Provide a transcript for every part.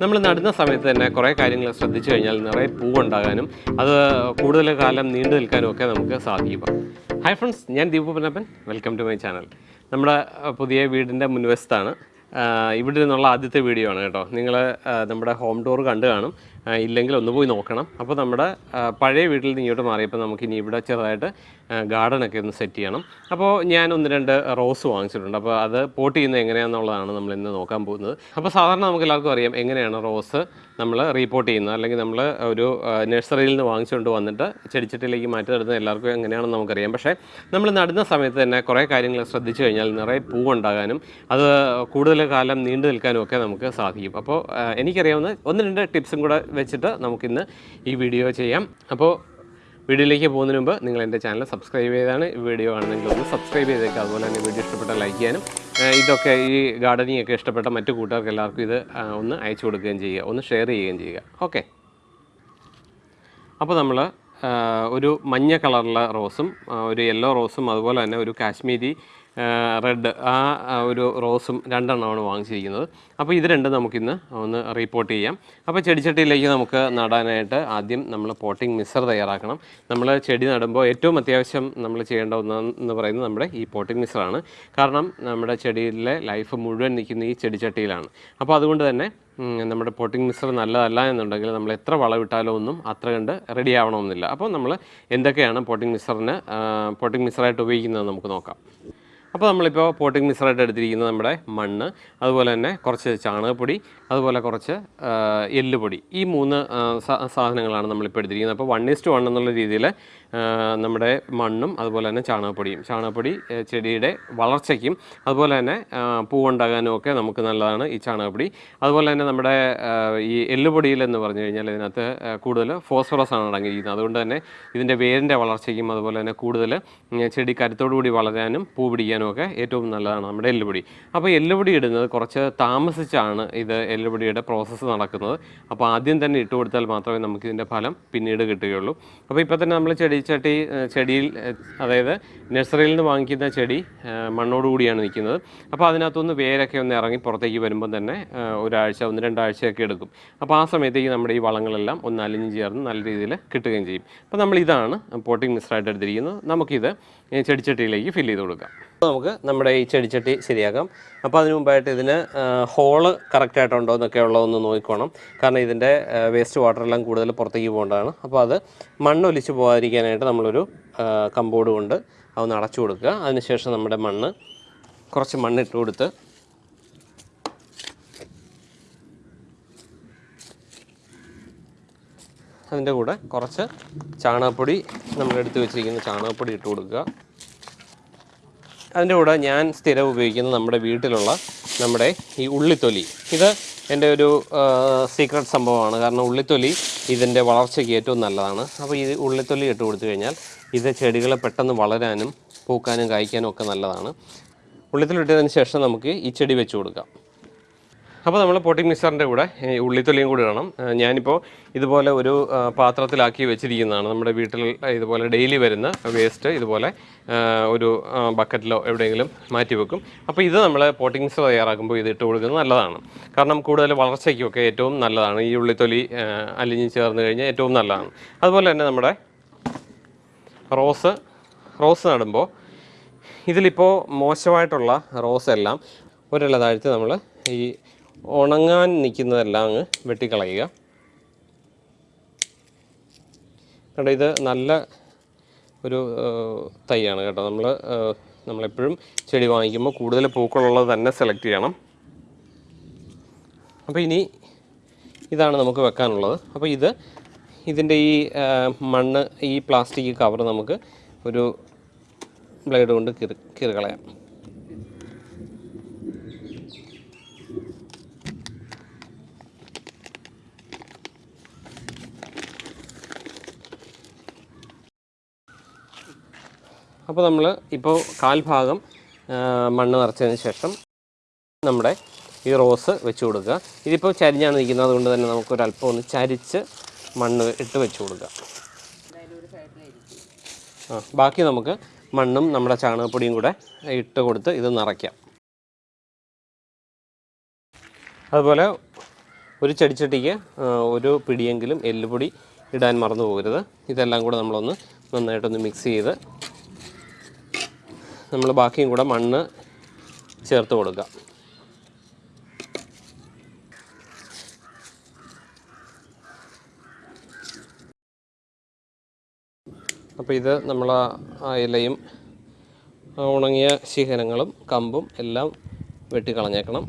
നമ്മൾ നടുന്ന സമയത്ത് തന്നെ കുറേ കാര്യങ്ങൾ ശ്രദ്ധിച്ചു കഴിഞ്ഞാൽ നിറയെ പൂവുണ്ടാകാനും അത് കൂടുതൽ കാലം നീണ്ടു നിൽക്കാനും ഒക്കെ നമുക്ക് സാധിക്കും. ഹായ് ഫ്രണ്ട്സ് ഞാൻ Deepu Ponnappan. Welcome to my channel നമ്മുടെ പുതിയ വീടിന്റെ മുൻവശത്താണ്. ഇവിടെ നിന്നുള്ള ആദ്യത്തെ വീഡിയോ ആണ് കേട്ടോ. നിങ്ങൾ നമ്മുടെ ഹോം ടൂർ കണ്ടു കാണും. ഇല്ലെങ്കിൽ ഒന്ന് പോയി നോക്കണം. അപ്പോൾ നമ്മുടെ പഴയ വീട്ടിൽ നിന്ന് ഇങ്ങോട്ട് മാറിയപ്പോൾ നമുക്ക് ഇനി ഇവിടെ ചെറുതായിട്ട് ഗാർഡനൊക്കെ ഒന്ന് സെറ്റ് ചെയ്യണം. അപ്പോൾ ഞാൻ ഒന്ന് രണ്ട് റോസ് വാങ്ങിച്ചിട്ടുണ്ട്. അപ്പോൾ അത് പോട്ട് ചെയ്യുന്നത് എങ്ങനെയാണെന്നുള്ളതാണ് നമ്മൾ ഇന്ന് നോക്കാൻ പോകുന്നത്. അപ്പോൾ സാധാരണ നമുക്ക് എല്ലാവർക്കും അറിയാം എങ്ങനെയാണ് റോസ് നമ്മൾ റീപ്പോർട്ട് ചെയ്യുന്നത്. അല്ലെങ്കിൽ നമ്മൾ ഒരു നഴ്സറിയിൽ നിന്ന് വാങ്ങിച്ചുകൊണ്ട് വന്നിട്ട് ചെടിച്ചട്ടിയിലേക്ക് മാറ്റി നടുന്നത് എല്ലാവർക്കും എങ്ങനെയാണെന്ന് നമുക്കറിയാം. പക്ഷേ നമ്മൾ നടുന്ന സമയത്ത് തന്നെ കുറേ കാര്യങ്ങൾ ശ്രദ്ധിച്ചു കഴിഞ്ഞാൽ നിറയെ പൂവുണ്ടാകാനും അത് കൂടുതൽ കാലം നീണ്ടു നിൽക്കാനും ഒക്കെ നമുക്ക് സാധിക്കും. അപ്പോൾ എനിക്കറിയാവുന്ന ഒന്ന് രണ്ട് ടിപ്സും കൂടെ വെച്ചിട്ട് നമുക്കിന്ന് ഈ വീഡിയോ ചെയ്യാം. അപ്പോൾ വീഡിയോയിലേക്ക് പോകുന്നതിന് മുമ്പ് നിങ്ങൾ എന്റെ ചാനൽ സബ്സ്ക്രൈബ് ചെയ്താണ് ഈ വീഡിയോ ആണെങ്കിൽ ഒന്ന് സബ്സ്ക്രൈബ് ചെയ്തേക്കുക അതുപോലെ തന്നെ വീഡിയോ ഇഷ്ടപ്പെട്ട ലൈക്ക് ചെയ്യാനും ഇതൊക്കെ ഈ ഗാർഡനിങ് ഒക്കെ ഇഷ്ടപ്പെട്ട മറ്റു കൂട്ടുകാർക്ക് എല്ലാവർക്കും ഇത് ഒന്ന് അയച്ചു കൊടുക്കുകയും ചെയ്യുക ഒന്ന് ഷെയർ ചെയ്യുകയും ചെയ്യുക. ഓക്കെ അപ്പോൾ നമ്മൾ ഒരു മഞ്ഞ കളറുള്ള റോസും ഒരു യെല്ലോ റോസും അതുപോലെ തന്നെ ഒരു കാശ്മീരി റെഡ് ആ ഒരു റോസും രണ്ടെണ്ണമാണ് വാങ്ങിച്ചിരിക്കുന്നത്. അപ്പോൾ ഇത് രണ്ടും നമുക്കിന്ന് ഒന്ന് റിപ്പോർട്ട് ചെയ്യാം. അപ്പോൾ ചെടിച്ചട്ടിയിലേക്ക് നമുക്ക് നടാനായിട്ട് ആദ്യം നമ്മൾ പോട്ടിംഗ് മിക്സർ തയ്യാറാക്കണം. നമ്മൾ ചെടി നടുമ്പോൾ ഏറ്റവും അത്യാവശ്യം നമ്മൾ ചെയ്യേണ്ട ഒന്നെന്ന് പറയുന്നത് നമ്മുടെ ഈ പോട്ടിംഗ് മിക്സറാണ് കാരണം നമ്മുടെ ചെടിയിലെ ലൈഫ് മുഴുവൻ നിൽക്കുന്ന ഈ ചെടിച്ചട്ടിയിലാണ്. അപ്പോൾ അതുകൊണ്ട് തന്നെ നമ്മുടെ പോട്ടിംഗ് മിക്സർ നല്ലതല്ല എന്നുണ്ടെങ്കിൽ നമ്മൾ എത്ര വളമിട്ടാലോ ഒന്നും അത്ര കണ്ട് റെഡി ആവണമെന്നില്ല. അപ്പോൾ നമ്മൾ എന്തൊക്കെയാണ് പോട്ടിംഗ് മിക്സറിന് പോട്ടിംഗ് മിക്സറായിട്ട് ഉപയോഗിക്കുന്നത് നമുക്ക് നോക്കാം. അപ്പോൾ നമ്മളിപ്പോൾ പോട്ടിംഗ് മിക്സറായിട്ട് എടുത്തിരിക്കുന്നത് നമ്മുടെ മണ്ണ് അതുപോലെ തന്നെ കുറച്ച് ചാണകപ്പൊടി അതുപോലെ കുറച്ച് എല്ലുപൊടി. ഈ മൂന്ന് സാധനങ്ങളാണ് നമ്മളിപ്പോൾ എടുത്തിരിക്കുന്നത്. അപ്പോൾ വൺ ഈസ്റ്റ് വൺ എന്നുള്ള രീതിയിൽ നമ്മുടെ മണ്ണും അതുപോലെ തന്നെ ചാണകപ്പൊടിയും. ചാണകപ്പൊടി ചെടിയുടെ വളർച്ചയ്ക്കും അതുപോലെ തന്നെ പൂവുണ്ടാകാനും ഒക്കെ നമുക്ക് നല്ലതാണ് ഈ ചാണകപ്പൊടി. അതുപോലെ തന്നെ നമ്മുടെ ഈ എല്ലുപൊടിയിൽ എന്ന് പറഞ്ഞു കഴിഞ്ഞാൽ ഇതിനകത്ത് കൂടുതൽ ഫോസ്ഫറസ് ആണ് അടങ്ങിയിരിക്കുന്നത്. അതുകൊണ്ട് തന്നെ ഇതിന്റെ വേരിന്റെ വളർച്ചയ്ക്കും അതുപോലെ തന്നെ കൂടുതൽ ചെടി കരുത്തോടു കൂടി വളരാനും പൂ പിടിക്കാനും ഒക്കെ ഏറ്റവും നല്ലതാണ് നമ്മുടെ എല്ലുപൊടി. അപ്പോൾ എല്ലുപൊടി ഇടുന്നത് കുറച്ച് താമസിച്ചാണ് ഇത് എല്ലുപൊടിയുടെ പ്രോസസ്സ് നടക്കുന്നത്. അപ്പോൾ ആദ്യം തന്നെ ഇട്ട് കൊടുത്താൽ മാത്രമേ നമുക്ക് ഇതിന്റെ ഫലം പിന്നീട് കിട്ടുകയുള്ളൂ. അപ്പോൾ ഇപ്പോൾ തന്നെ നമ്മൾ ചെടി ചട്ടി ചെടിയിൽ അതായത് നഴ്സറിയിൽ നിന്ന് വാങ്ങിക്കുന്ന ചെടി മണ്ണോടുകൂടിയാണ് മണ്ണോട് കൂടിയാണ് നിൽക്കുന്നത്. അപ്പോൾ അതിനകത്തുനിന്ന് വേരൊക്കെ ഒന്ന് ഇറങ്ങി പുറത്തേക്ക് വരുമ്പോൾ തന്നെ ഒരാഴ്ച ഒന്ന് രണ്ടാഴ്ചയൊക്കെ എടുക്കും. അപ്പോൾ ആ സമയത്തേക്ക് നമ്മുടെ ഈ വളങ്ങളെല്ലാം ഒന്ന് അലിഞ്ഞ് ചേർന്ന് നല്ല രീതിയിൽ കിട്ടുകയും ചെയ്യും. അപ്പോൾ നമ്മൾ ഇതാണ് പോട്ടിംഗ് മിക്സറായിട്ട് എടുത്തിരിക്കുന്നത്. നമുക്കിത് ചെടിച്ചട്ടിയിലേക്ക് ഫില്ല് ചെയ്ത് കൊടുക്കാം. നമുക്ക് നമ്മുടെ ഈ ചെടിച്ചട്ടി ശരിയാക്കാം. അപ്പോൾ അതിന് മുമ്പായിട്ട് ഇതിന് ഹോൾ കറക്റ്റായിട്ടുണ്ടോ എന്നൊക്കെ ഉള്ളതൊന്ന് നോക്കിക്കോണം കാരണം ഇതിന്റെ വേസ്റ്റ് വാട്ടറെല്ലാം കൂടുതൽ പുറത്തേക്ക് പോകേണ്ടതാണ്. അപ്പോൾ അത് മണ്ണൊലിച്ച് പോകാതിരിക്കാനായിട്ട് നമ്മളൊരു കമ്പോർഡ് കൊണ്ട് അതൊന്ന് അടച്ചു കൊടുക്കുക. അതിനുശേഷം നമ്മുടെ മണ്ണ് കുറച്ച് മണ്ണിട്ട് കൊടുത്ത് അതിന്റെ കൂടെ കുറച്ച് ചാണകപ്പൊടി നമ്മളെടുത്ത് വെച്ചിരിക്കുന്ന ചാണകപ്പൊടി ഇട്ട് കൊടുക്കുക. അതിന്റെ കൂടെ ഞാൻ സ്ഥിരം ഉപയോഗിക്കുന്നത് നമ്മുടെ വീട്ടിലുള്ള നമ്മുടെ ഈ ഉള്ളിത്തൊലി. ഇത് എന്റെ ഒരു സീക്രട്ട് സംഭവമാണ്. കാരണം ഉള്ളിത്തൊലി ഇതിന്റെ വളർച്ചയ്ക്ക് ഏറ്റവും നല്ലതാണ്. അപ്പോൾ ഈ ഉള്ളിത്തൊലി ഇട്ട് കൊടുത്തു കഴിഞ്ഞാൽ ഇത് ചെടികളെ പെട്ടെന്ന് വളരാനും പൂക്കാനും കായ്ക്കാനും ഒക്കെ നല്ലതാണ്. ഉള്ളിത്തൊലി ഇട്ടതിന് ശേഷം നമുക്ക് ഈ ചെടി വെച്ച് കൊടുക്കാം. അപ്പോൾ നമ്മൾ പോട്ടിംഗ് മിക്സറിന്റെ കൂടെ ഉള്ളിത്തൊലിയും കൂടി ഇടണം. ഞാനിപ്പോൾ ഇതുപോലെ ഒരു പാത്രത്തിലാക്കി വെച്ചിരിക്കുന്നതാണ്. നമ്മുടെ വീട്ടിൽ ഇതുപോലെ ഡെയിലി വരുന്ന വേസ്റ്റ് ഇതുപോലെ ഒരു ബക്കറ്റിലോ എവിടെയെങ്കിലും മാറ്റി വെക്കും. അപ്പോൾ ഇത് നമ്മൾ പോട്ടിംഗ് മിക്സർ തയ്യാറാക്കുമ്പോൾ ഇത് ഇട്ട് കൊടുക്കുന്നത് നല്ലതാണ്. കാരണം കൂടുതൽ വളർച്ചയ്ക്കൊക്കെ ഏറ്റവും നല്ലതാണ്. ഈ ഉള്ളിത്തൊലി അലിഞ്ഞ് ചേർന്ന് കഴിഞ്ഞാൽ ഏറ്റവും നല്ലതാണ്. അതുപോലെ തന്നെ നമ്മുടെ റോസ് റോസ് നടുമ്പോൾ ഇതിലിപ്പോൾ മോശമായിട്ടുള്ള റോസ് എല്ലാം ഒരില താഴ്ത്തി നമ്മൾ ഈ ഉണങ്ങാൻ നിൽക്കുന്നതെല്ലാം അങ്ങ് വെട്ടിക്കളയുക. കേട്ടോ ഇത് നല്ല ഒരു തൈയാണ് കേട്ടോ. നമ്മൾ നമ്മളെപ്പോഴും ചെടി വാങ്ങിക്കുമ്പോൾ കൂടുതൽ പൂക്കളുള്ളത് തന്നെ സെലക്ട് ചെയ്യണം. അപ്പോൾ ഇനി ഇതാണ് നമുക്ക് വെക്കാനുള്ളത്. അപ്പോൾ ഇത് ഇതിന്റെ ഈ മണ്ണ് ഈ പ്ലാസ്റ്റിക് കവർ നമുക്ക് ഒരു ബ്ലേഡ് കൊണ്ട് കീറി കീറി അപ്പോൾ നമ്മൾ ഇപ്പോൾ കാൽഭാഗം മണ്ണ് നിറച്ചതിന് ശേഷം നമ്മുടെ ഈ റോസ് വെച്ച് കൊടുക്കുക. ഇതിപ്പോൾ ചരിഞ്ഞാണ് നിൽക്കുന്നത്. അതുകൊണ്ട് തന്നെ നമുക്കൊരല്പം ഒന്ന് ചരിച്ച് മണ്ണ് ഇട്ട് വെച്ച് കൊടുക്കുക. ആ ബാക്കി നമുക്ക് മണ്ണും നമ്മുടെ ചാണകപ്പൊടിയും കൂടെ ഇട്ട് കൊടുത്ത് ഇത് നിറയ്ക്കാം. അതുപോലെ ഒരു ചെടിച്ചട്ടിക്ക് ഒരു പിടിയെങ്കിലും എല്ലുപൊടി ഇടാൻ മറന്നു പോകരുത്. ഇതെല്ലാം കൂടെ നമ്മളൊന്ന് നന്നായിട്ടൊന്ന് മിക്സ് ചെയ്ത് നമ്മൾ ബാക്കിയും കൂടെ മണ്ണ് ചേർത്ത് കൊടുക്കാം അപ്പോൾ ഇത് നമ്മൾ ആ ഇലയും ഉണങ്ങിയ ശിഖരങ്ങളും കമ്പും എല്ലാം വെട്ടിക്കളഞ്ഞേക്കണം.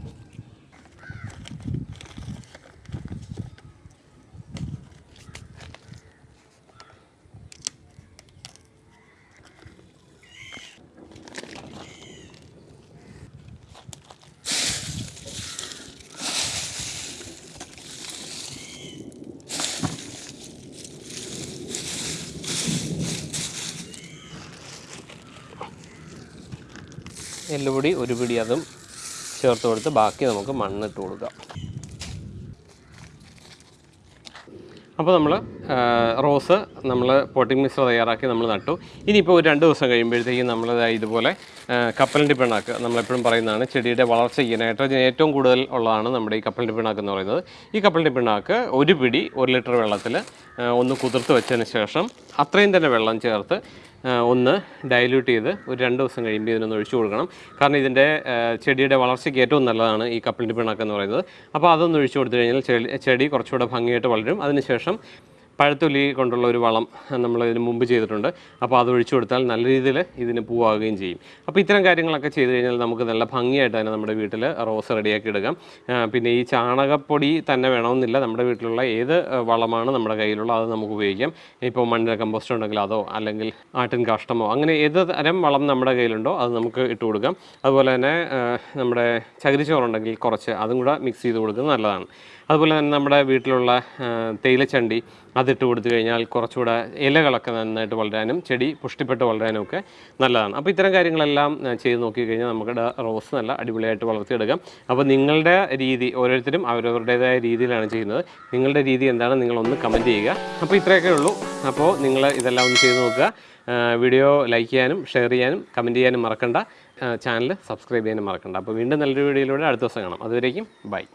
എല്ലുപൊടി ഒരു പിടി അതും ചേർത്ത് കൊടുത്ത് ബാക്കി നമുക്ക് മണ്ണിട്ട് കൊടുക്കാം. അപ്പോൾ നമ്മൾ റോസ് നമ്മൾ പോട്ടിംഗ് മിക്സ് തയ്യാറാക്കി നമ്മൾ നട്ടു. ഇനിയിപ്പോൾ ഒരു രണ്ട് ദിവസം കഴിയുമ്പോഴത്തേക്കും നമ്മൾ ഇതുപോലെ കപ്പലിന്റെ പിണ്ണാക്ക് നമ്മളെപ്പോഴും പറയുന്നതാണ് ചെടിയുടെ വളർച്ചയ്ക്ക് നൈട്രജൻ ഏറ്റവും കൂടുതൽ ഉള്ളതാണ് നമ്മുടെ ഈ കപ്പലണ്ടി പിണ്ണാക്ക് എന്ന് പറയുന്നത്. ഈ കപ്പലണ്ടി പിണ്ണാക്ക് ഒരു പിടി ഒരു ലിറ്റർ വെള്ളത്തിൽ ഒന്ന് കുതിർത്ത് വെച്ചതിന് ശേഷം അത്രയും തന്നെ വെള്ളം ചേർത്ത് ഒന്ന് ഡൈല്യൂട്ട് ചെയ്ത് ഒരു രണ്ട് ദിവസം കഴിയുമ്പോൾ ഇതിനൊന്ന് ഒഴിച്ചു കൊടുക്കണം. കാരണം ഇതിന്റെ ചെടിയുടെ വളർച്ചയ്ക്ക് ഏറ്റവും നല്ലതാണ് ഈ കപ്പലിന്റെ പിണ്ണാക്ക് എന്ന് പറയുന്നത്. അപ്പോൾ അതൊന്ന് ഒഴിച്ചു കൊടുത്തു കഴിഞ്ഞാൽ ചെടി കുറച്ചുകൂടെ ഭംഗിയായിട്ട് വളരും. അതിനുശേഷം പഴത്തൊലി കൊണ്ടുള്ള ഒരു വളം നമ്മൾ ഇതിന് മുമ്പ് ചെയ്തിട്ടുണ്ട്. അപ്പോൾ അത് ഒഴിച്ചു കൊടുത്താൽ നല്ല രീതിയിൽ ഇതിന് പൂവാകുകയും ചെയ്യും. അപ്പോൾ ഇത്തരം കാര്യങ്ങളൊക്കെ ചെയ്തു കഴിഞ്ഞാൽ നമുക്ക് നല്ല ഭംഗിയായിട്ട് തന്നെ നമ്മുടെ വീട്ടിൽ റോസ് റെഡിയാക്കി എടുക്കാം പിന്നെ ഈ ചാണകപ്പൊടി തന്നെ വേണമെന്നില്ല. നമ്മുടെ വീട്ടിലുള്ള ഏത് വളമാണ് നമ്മുടെ കയ്യിലുള്ള അത് നമുക്ക് ഉപയോഗിക്കാം. ഇപ്പോൾ മണ്ണിര കമ്പോസ്റ്റ് ഉണ്ടെങ്കിൽ അതോ അല്ലെങ്കിൽ ആട്ടിൻ കാഷ്ടമോ അങ്ങനെ ഏത് തരം വളം നമ്മുടെ കയ്യിലുണ്ടോ അത് നമുക്ക് ഇട്ട് കൊടുക്കാം. അതുപോലെ തന്നെ നമ്മുടെ ചകിരിച്ചോറുണ്ടെങ്കിൽ കുറച്ച് അതും കൂടെ മിക്സ് ചെയ്ത് കൊടുക്കുന്നത് നല്ലതാണ്. അതുപോലെ തന്നെ നമ്മുടെ വീട്ടിലുള്ള തേയിലച്ചണ്ടി അതിട്ട് കൊടുത്തു കഴിഞ്ഞാൽ കുറച്ചുകൂടെ ഇലകളൊക്കെ നന്നായിട്ട് വളരാനും ചെടി പുഷ്ടിപ്പെട്ട് വളരാനും ഒക്കെ നല്ലതാണ്. അപ്പോൾ ഇത്തരം കാര്യങ്ങളെല്ലാം ചെയ്ത് നോക്കിക്കഴിഞ്ഞാൽ നമ്മുടെ റോസ് നല്ല അടിപൊളിയായിട്ട് വളർത്തിയെടുക്കാം. അപ്പോൾ നിങ്ങളുടെ രീതി ഓരോരുത്തരും അവരവരുടേതായ രീതിയിലാണ് ചെയ്യുന്നത്. നിങ്ങളുടെ രീതി എന്താണ് നിങ്ങളൊന്ന് കമന്റ് ചെയ്യുക. അപ്പോൾ ഇത്രയൊക്കെ ഉള്ളൂ. അപ്പോൾ നിങ്ങൾ ഇതെല്ലാം ഒന്ന് ചെയ്ത് നോക്കുക. വീഡിയോ ലൈക്ക് ചെയ്യാനും ഷെയർ ചെയ്യാനും കമന്റ് ചെയ്യാനും മറക്കണ്ട. ചാനൽ സബ്സ്ക്രൈബ് ചെയ്യാനും മറക്കണ്ട. അപ്പോൾ വീണ്ടും നല്ലൊരു വീഡിയോയിലൂടെ അടുത്ത ദിവസം കാണാം. അതുവരേക്കും ബൈ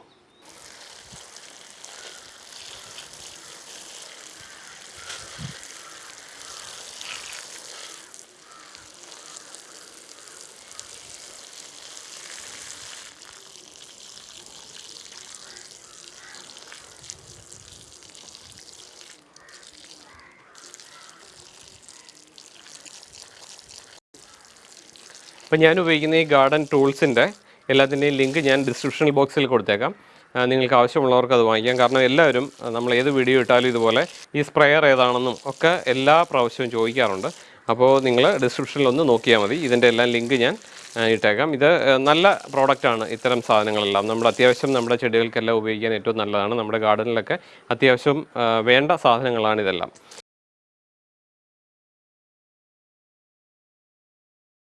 ഇപ്പം ഞാൻ ഉപയോഗിക്കുന്ന ഈ ഗാർഡൻ ടൂൾസിന്റെ എല്ലാത്തിന്റെയും ലിങ്ക് ഞാൻ ഡിസ്ക്രിപ്ഷൻ ബോക്സിൽ കൊടുത്തേക്കാം. നിങ്ങൾക്ക് ആവശ്യമുള്ളവർക്ക് അത് വാങ്ങിക്കാം. കാരണം എല്ലാവരും നമ്മൾ ഏത് വീഡിയോ ഇട്ടാലും ഇതുപോലെ ഈ സ്പ്രെയർ ഏതാണെന്നും ഒക്കെ എല്ലാ പ്രാവശ്യവും ചോദിക്കാറുണ്ട്. അപ്പോൾ നിങ്ങൾ ഡിസ്ക്രിപ്ഷനിൽ ഒന്ന് നോക്കിയാൽ മതി. ഇതിന്റെ എല്ലാം ലിങ്ക് ഞാൻ ഇട്ടേക്കാം. ഇത് നല്ല പ്രോഡക്റ്റാണ് ഇത്തരം സാധനങ്ങളെല്ലാം. നമ്മൾ അത്യാവശ്യം നമ്മുടെ ചെടികൾക്കെല്ലാം ഉപയോഗിക്കാൻ ഏറ്റവും നല്ലതാണ്. നമ്മുടെ ഗാർഡനിലൊക്കെ അത്യാവശ്യം വേണ്ട സാധനങ്ങളാണ് ഇതെല്ലാം